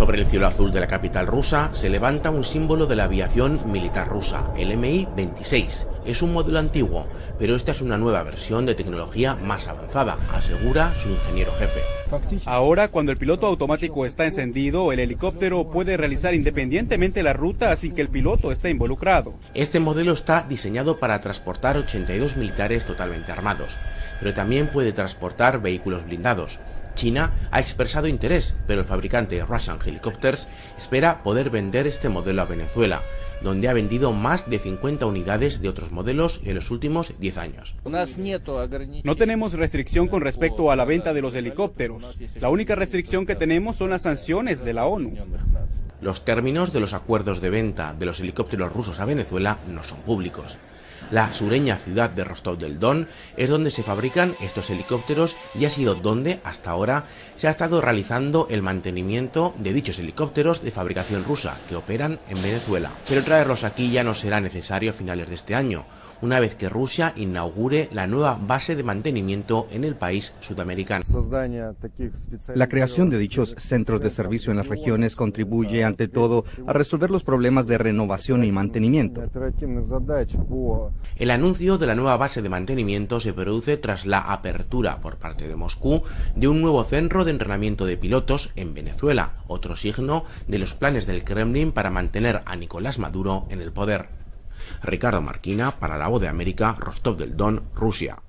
Sobre el cielo azul de la capital rusa se levanta un símbolo de la aviación militar rusa, el Mi-26. Es un modelo antiguo, pero esta es una nueva versión de tecnología más avanzada, asegura su ingeniero jefe. Ahora, cuando el piloto automático está encendido, el helicóptero puede realizar independientemente la ruta sin que el piloto esté involucrado. Este modelo está diseñado para transportar 82 militares totalmente armados, pero también puede transportar vehículos blindados. China ha expresado interés, pero el fabricante Russian Helicopters espera poder vender este modelo a Venezuela, donde ha vendido más de 50 unidades de otros modelos en los últimos 10 años. No tenemos restricción con respecto a la venta de los helicópteros. La única restricción que tenemos son las sanciones de la ONU. Los términos de los acuerdos de venta de los helicópteros rusos a Venezuela no son públicos. La sureña ciudad de Rostov del Don es donde se fabrican estos helicópteros y ha sido donde, hasta ahora, se ha estado realizando el mantenimiento de dichos helicópteros de fabricación rusa que operan en Venezuela. Pero traerlos aquí ya no será necesario a finales de este año, una vez que Rusia inaugure la nueva base de mantenimiento en el país sudamericano. La creación de dichos centros de servicio en las regiones contribuye ante todo a resolver los problemas de renovación y mantenimiento. El anuncio de la nueva base de mantenimiento se produce tras la apertura por parte de Moscú de un nuevo centro de entrenamiento de pilotos en Venezuela, otro signo de los planes del Kremlin para mantener a Nicolás Maduro en el poder. Ricardo Marquina para la Voz de América, Rostov del Don, Rusia.